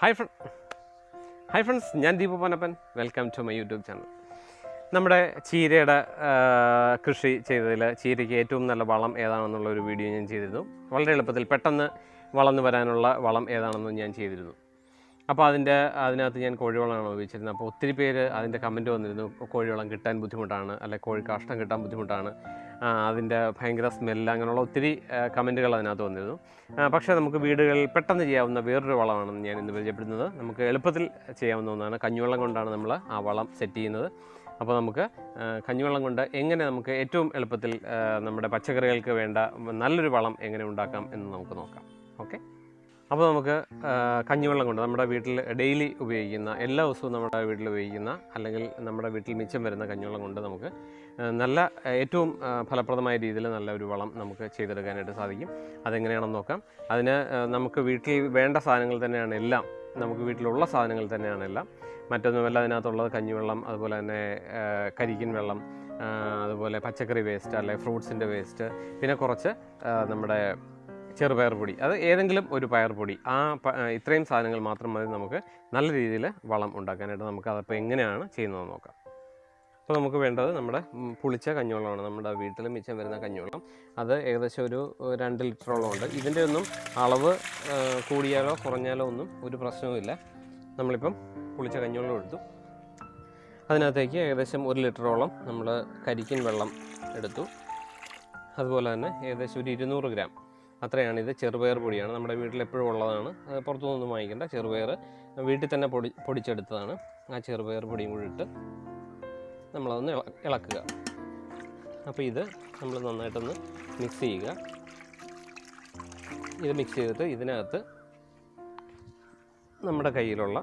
Hi ഫ്ര hi friends ഞാൻ Deepu Panappan welcome to my YouTube channel നമ്മുടെ ചീരയുടെ കൃഷി ചെയ്തതിൽ ചീരയ്ക്ക് ഏറ്റവും നല്ല വളം ഏതാണെന്നുള്ള ഒരു വീഡിയോ ഞാൻ ചെയ്തിരുന്നു. വളരെ എളുപ്പത്തിൽ പെട്ടെന്ന് വളർന്നു വരാനുള്ള വളം ഏതാണെന്നും ഞാൻ ചെയ്തിരുന്നു. അപ്പോൾ അതിന്റെ അതിനകത്ത് ഞാൻ കോഴിവളമാണ് ഉപയോഗിച്ചിരുന്നത്. അപ്പോൾ ഒത്തിരി പേര് അതിന്റെ കമന്റ് വന്നിരുന്നു. കോഴിവളം കിട്ടാൻ ബുദ്ധിമുട്ടാണ് അല്ലെ കോഴി കാഷ്ടം കിട്ടാൻ ബുദ്ധിമുട്ടാണ്. അതിന്റെ ഭയങ്കര സ്മെല്ല് അങ്ങനെയുള്ള ഒത്തിരി കമന്റുകൾ അതിനകത്ത് വന്നിരുന്നു. പക്ഷേ നമുക്ക് വീടുകളിൽ പെട്ടെന്ന് ചെയ്യാവുന്ന വേറൊരു വളമാണെന്ന് ഞാൻ ഇന്ന് പരിചയപ്പെടുന്നത്. നമുക്ക് എളുപ്പത്തിൽ ചെയ്യാവുന്ന ഒന്നാണ് കഞ്ഞിവെള്ളം കൊണ്ടാണ് നമ്മൾ ആ വളം സെറ്റ് ചെയ്യുന്നത്. അപ്പോൾ നമുക്ക് കഞ്ഞിവെള്ളം കൊണ്ട് എങ്ങനെ നമുക്ക് ഏറ്റവും എളുപ്പത്തിൽ നമ്മുടെ പച്ചക്കറികൾക്ക് വേണ്ട നല്ലൊരു വളം എങ്ങനെ ഉണ്ടാക്കാം എന്ന് നമുക്ക് നോക്കാം. ഓക്കെ? അപ്പോൾ നമുക്ക് കഞ്ഞിവെള്ളം കൊണ്ട് നമ്മുടെ വീട്ടിൽ ഡെയിലി ഉപയോഗിക്കുന്ന എല്ലാ ദിവസവും നമ്മുടെ വീട്ടിൽ ഉപയോഗിക്കുന്ന അല്ലെങ്കിൽ നമ്മുടെ വീട്ടിൽ മിച്ചം വരുന്ന കഞ്ഞിവെള്ളം കൊണ്ട് നമുക്ക് നല്ല ഏറ്റവും ഫലപ്രദമായ രീതിയിൽ നല്ല ഒരു വളം നമുക്ക് ചെയ്തെടുക്കാനായിട്ട് സാധിക്കും. അതെങ്ങനെയാണെന്ന് നോക്കാം. അതിന് നമുക്ക് വീട്ടിൽ വേണ്ട സാധനങ്ങൾ തന്നെയാണ് എല്ലാം. നമുക്ക് വീട്ടിലുള്ള സാധനങ്ങൾ തന്നെയാണ് എല്ലാം. മറ്റൊന്നുമല്ല അതിനകത്തുള്ളത് കഞ്ഞിവെള്ളം അതുപോലെ തന്നെ കരിക്കിൻ വെള്ളം അതുപോലെ പച്ചക്കറി വേസ്റ്റ് അല്ലെ ഫ്രൂട്ട്സിന്റെ വേസ്റ്റ് പിന്നെ കുറച്ച് നമ്മുടെ ചെറുപയർ പൊടി അത് ഏതെങ്കിലും ഒരു പയർ പൊടി ആ ഇത്രയും സാധനങ്ങൾ മാത്രം മതി നമുക്ക് നല്ല രീതിയിൽ വളം ഉണ്ടാക്കാനായിട്ട് നമുക്ക് അതപ്പോൾ എങ്ങനെയാണ് ചെയ്യുന്നത് നോക്കാം. അപ്പോൾ നമുക്ക് വേണ്ടത് നമ്മുടെ പുളിച്ച കഞ്ഞിവെള്ളമാണ്. നമ്മുടെ വീട്ടിൽ മിച്ചം വരുന്ന കഞ്ഞിവെള്ളം. അത് ഏകദേശം ഒരു രണ്ട് ലിറ്ററോളം ഉണ്ട്. ഇതിന്റെ ഒന്നും അളവ് കൂടിയാലോ കുറഞ്ഞാലോ ഒന്നും ഒരു പ്രശ്നവുമില്ല നമ്മളിപ്പം പുളിച്ച കഞ്ഞിവെള്ളം എടുത്തു. അതിനകത്തേക്ക് ഏകദേശം ഒരു ലിറ്ററോളം നമ്മൾ കരിക്കിൻ വെള്ളം എടുത്തു. അതുപോലെ തന്നെ ഏകദേശം ഒരു ഇരുന്നൂറ് ഗ്രാം അത്രയാണ്. ഇത് ചെറുപയർ പൊടിയാണ്. നമ്മുടെ വീട്ടിൽ എപ്പോഴും ഉള്ളതാണ്. പുറത്തുനിന്നൊന്നും വാങ്ങിക്കേണ്ട. ചെറുപയർ വീട്ടിൽ തന്നെ പൊടി പൊടിച്ചെടുത്തതാണ്. ആ ചെറുപയർ പൊടിയും കൂടി ഇട്ട് നമ്മളതൊന്ന് ഇളക്കുക. അപ്പോൾ ഇത് നമ്മൾ നന്നായിട്ടൊന്ന് മിക്സ് ചെയ്യുക. ഇത് മിക്സ് ചെയ്തിട്ട് ഇതിനകത്ത് നമ്മുടെ കയ്യിലുള്ള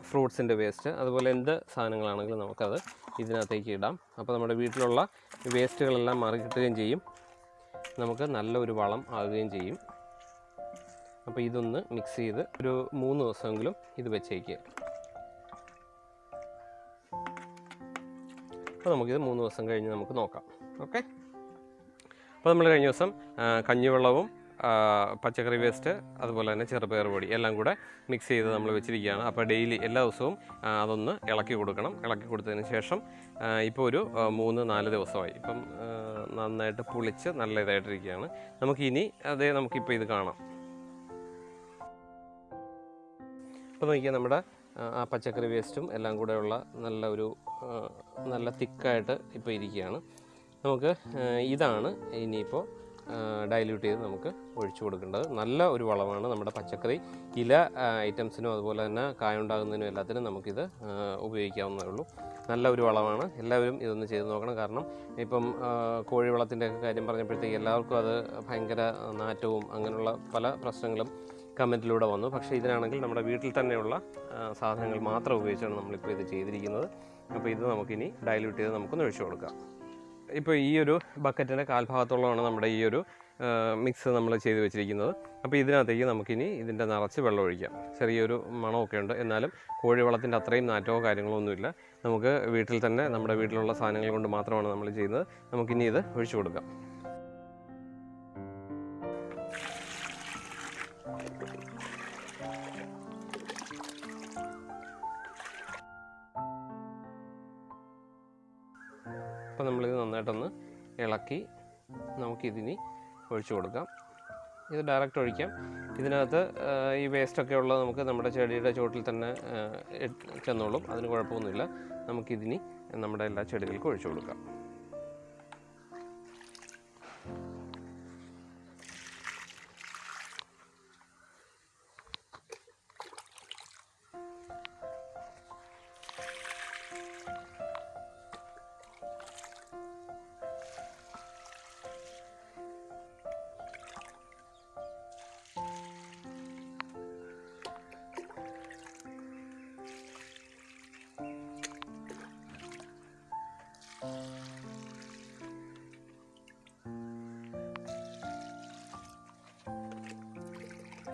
ഫ്രൂട്ട്സിന്റെ വേസ്റ്റ് അതുപോലെ എന്ത് സാധനങ്ങളാണെങ്കിലും നമുക്കത് ഇതിനകത്തേക്ക് ഇടാം. അപ്പോൾ നമ്മുടെ വീട്ടിലുള്ള വേസ്റ്റുകളെല്ലാം മാറി കിട്ടുകയും ചെയ്യും. നമുക്ക് നല്ലൊരു വളം ആകുകയും ചെയ്യും. അപ്പോൾ ഇതൊന്ന് മിക്സ് ചെയ്ത് ഒരു മൂന്ന് ദിവസമെങ്കിലും ഇത് വെച്ചേക്കുക. അപ്പോൾ നമുക്കിത് മൂന്ന് ദിവസം കഴിഞ്ഞ് നമുക്ക് നോക്കാം. ഓക്കെ അപ്പോൾ നമ്മൾ കഴിഞ്ഞ ദിവസം കഞ്ഞിവെള്ളവും പച്ചക്കറി വേസ്റ്റ് അതുപോലെ തന്നെ ചെറുപയർ പൊടി എല്ലാം കൂടെ മിക്സ് ചെയ്ത് നമ്മൾ വെച്ചിരിക്കുകയാണ്. അപ്പോൾ ഡെയിലി എല്ലാ ദിവസവും അതൊന്ന് ഇളക്കി കൊടുക്കണം. ഇളക്കി കൊടുത്തതിന് ശേഷം ഇപ്പോൾ ഒരു മൂന്ന് നാല് ദിവസമായി. ഇപ്പം നന്നായിട്ട് പുളിച്ച് നല്ല ഇതായിട്ടിരിക്കുകയാണ്. നമുക്കിനി അതേ നമുക്കിപ്പോൾ ഇത് കാണാം. ഇപ്പോൾ നോക്കിയാൽ നമ്മുടെ ആ, പച്ചക്കറി വേസ്റ്റും എല്ലാം കൂടെയുള്ള നല്ല ഒരു നല്ല തിക്കായിട്ട് ഇപ്പോൾ ഇരിക്കുകയാണ്. നമുക്ക് ഇതാണ് ഇനിയിപ്പോൾ ഡൈല്യൂട്ട് ചെയ്ത് നമുക്ക് ഒഴിച്ചു കൊടുക്കേണ്ടത്. നല്ല ഒരു വളമാണ് നമ്മുടെ പച്ചക്കറി. ഇല ഐറ്റംസിനും അതുപോലെ തന്നെ കായുണ്ടാകുന്നതിനും എല്ലാത്തിനും നമുക്കിത് ഉപയോഗിക്കാവുന്നതേ ഉള്ളൂ. നല്ല ഒരു വളമാണ്. എല്ലാവരും ഇതൊന്ന് ചെയ്ത് നോക്കണം. കാരണം ഇപ്പം ആ, കോഴി വളത്തിന്റെ കാര്യം പറഞ്ഞപ്പോഴത്തേക്ക് എല്ലാവർക്കും അത് ഭയങ്കര നാറ്റവും അങ്ങനെയുള്ള പല പ്രശ്നങ്ങളും കമന്റിലൂടെ വന്നു. പക്ഷേ ഇതിനാണെങ്കിൽ നമ്മുടെ വീട്ടിൽ തന്നെയുള്ള സാധനങ്ങൾ മാത്രം ഉപയോഗിച്ചാണ് നമ്മളിപ്പോൾ ഇത് ചെയ്തിരിക്കുന്നത്. അപ്പോൾ ഇത് നമുക്കിനി ഡൈല്യൂട്ട് ചെയ്ത് നമുക്കൊന്ന് ഒഴിച്ചു കൊടുക്കാം. ഇപ്പോൾ ഈ ഒരു ബക്കറ്റിന്റെ കാൽഭാഗത്തോളമാണ് നമ്മുടെ ഈ ഒരു മിക്സ് നമ്മൾ ചെയ്ത് വെച്ചിരിക്കുന്നത്. അപ്പോൾ ഇതിനകത്തേക്ക് നമുക്കിനി ഇതിന്റെ നിറച്ച് വെള്ളം ഒഴിക്കാം. ചെറിയൊരു മണമൊക്കെ ഉണ്ട്. എന്നാലും കോഴിവളത്തിന്റെ അത്രയും നാറ്റമോ കാര്യങ്ങളോ ഒന്നുമില്ല. നമുക്ക് വീട്ടിൽ തന്നെ നമ്മുടെ വീട്ടിലുള്ള സാധനങ്ങൾ കൊണ്ട് മാത്രമാണ് നമ്മൾ ചെയ്യുന്നത്. നമുക്കിനി ഇത് ഒഴിച്ചു കൊടുക്കാം. അപ്പോൾ നമ്മളിത് നന്നായിട്ടൊന്ന് ഇളക്കി നമുക്കിതിനി ഒഴിച്ചു കൊടുക്കാം. ഇത് ഡയറക്റ്റ് ഒഴിക്കാം. ഇതിനകത്ത് ഈ വേസ്റ്റൊക്കെ ഉള്ളത് നമുക്ക് നമ്മുടെ ചെടിയുടെ ചുവട്ടിൽ തന്നെ ചെന്നോളും. അതിന് കുഴപ്പമൊന്നുമില്ല. നമുക്കിതിനി നമ്മുടെ എല്ലാ ചെടികൾക്കും ഒഴിച്ചു കൊടുക്കാം.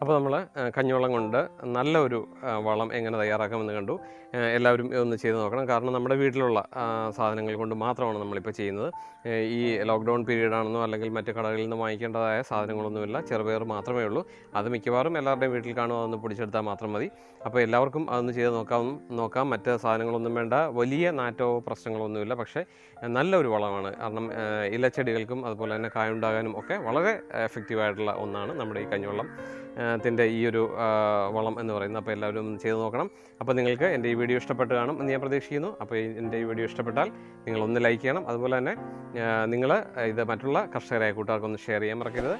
അപ്പോൾ നമ്മൾ കഞ്ഞിവെള്ളം കൊണ്ട് നല്ലൊരു വളം എങ്ങനെ തയ്യാറാക്കാമെന്ന് കണ്ടു. എല്ലാവരും ഇതൊന്ന് ചെയ്ത് നോക്കണം. കാരണം നമ്മുടെ വീട്ടിലുള്ള സാധനങ്ങൾ കൊണ്ട് മാത്രമാണ് നമ്മളിപ്പോൾ ചെയ്യുന്നത്. ഈ ലോക്ക്ഡൗൺ പീരീഡ് ആണെന്നോ അല്ലെങ്കിൽ മറ്റു കടകളിൽ നിന്ന് വാങ്ങിക്കേണ്ടതായ സാധനങ്ങളൊന്നുമില്ല. ചെറുപയർ മാത്രമേ ഉള്ളൂ. അത് മിക്കവാറും എല്ലാവരുടെയും വീട്ടിൽ കാണും അതൊന്ന് പൊടിച്ചെടുത്താൽ മാത്രം മതി. അപ്പോൾ എല്ലാവർക്കും അതൊന്ന് ചെയ്ത് നോക്കാം നോക്കാം. മറ്റ് സാധനങ്ങളൊന്നും വേണ്ട. വലിയ നാറ്റോ പ്രശ്നങ്ങളൊന്നുമില്ല. പക്ഷേ നല്ലൊരു വളമാണ്. കാരണം ഇലച്ചെടികൾക്കും അതുപോലെ തന്നെ കായുണ്ടാകാനും ഒക്കെ വളരെ എഫക്റ്റീവായിട്ടുള്ള ഒന്നാണ് നമ്മുടെ ഈ കഞ്ഞിവെള്ളം. ത്തിന്റെ ഈ ഒരു വളം എന്ന് പറയുന്നത്. അപ്പോൾ എല്ലാവരും ചെയ്ത് നോക്കണം. അപ്പോൾ നിങ്ങൾക്ക് എന്റെ ഈ വീഡിയോ ഇഷ്ടപ്പെട്ട് കാണും എന്ന് ഞാൻ പ്രതീക്ഷിക്കുന്നു. അപ്പോൾ എന്റെ ഈ വീഡിയോ ഇഷ്ടപ്പെട്ടാൽ നിങ്ങൾ ഒന്ന് ലൈക്ക് ചെയ്യണം. അതുപോലെ തന്നെ നിങ്ങൾ ഇത് മറ്റുള്ള കർഷകരായ കൂട്ടുകാർക്കൊന്ന് ഷെയർ ചെയ്യാൻ മറക്കരുത്.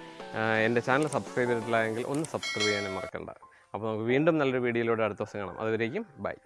എന്റെ ചാനൽ സബ്സ്ക്രൈബ് ചെയ്തിട്ടില്ല എങ്കിൽ ഒന്ന് സബ്സ്ക്രൈബ് ചെയ്യാനും മറക്കണ്ട. അപ്പോൾ നമുക്ക് വീണ്ടും നല്ലൊരു വീഡിയോയിലൂടെ അടുത്ത ദിവസം കാണാം. അതുവരേക്കും ബൈ.